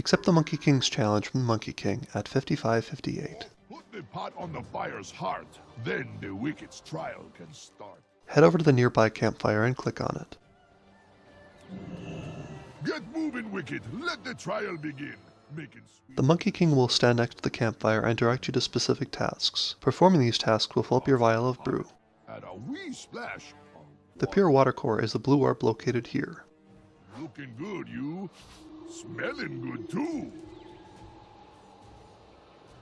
Accept the Monkey King's challenge from the Monkey King at 5558. Put the pot on the fire's heart, then the wicked's trial can start. Head over to the nearby campfire and click on it. Get moving, Wicked. Let the trial begin. The Monkey King will stand next to the campfire and direct you to specific tasks. Performing these tasks will fill up your vial of brew. Add a wee splash. of The pure water core is the blue orb located here. Looking good, you. Smelling good, too.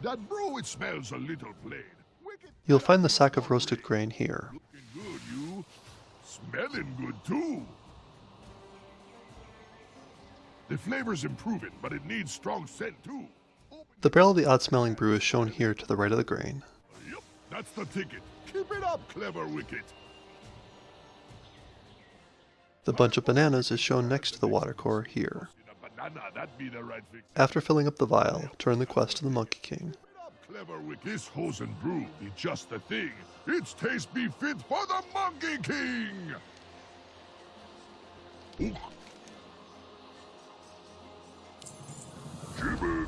That brew, it smells a little plain. You'll find the sack of roasted grain here. Looking good, you. Smelling good, too. The flavor's improving, but it needs strong scent, too. The barrel of the odd smelling brew is shown here to the right of the grain. Yep, that's the ticket. Keep it up, clever Wicket. The bunch of bananas is shown next to the water core here nah, that'd be the right fix. After filling up the vial, turn the quest to the Monkey King. Clever with this brew be just the thing. Its taste be fit for the Monkey King! Ooh. Jimmy.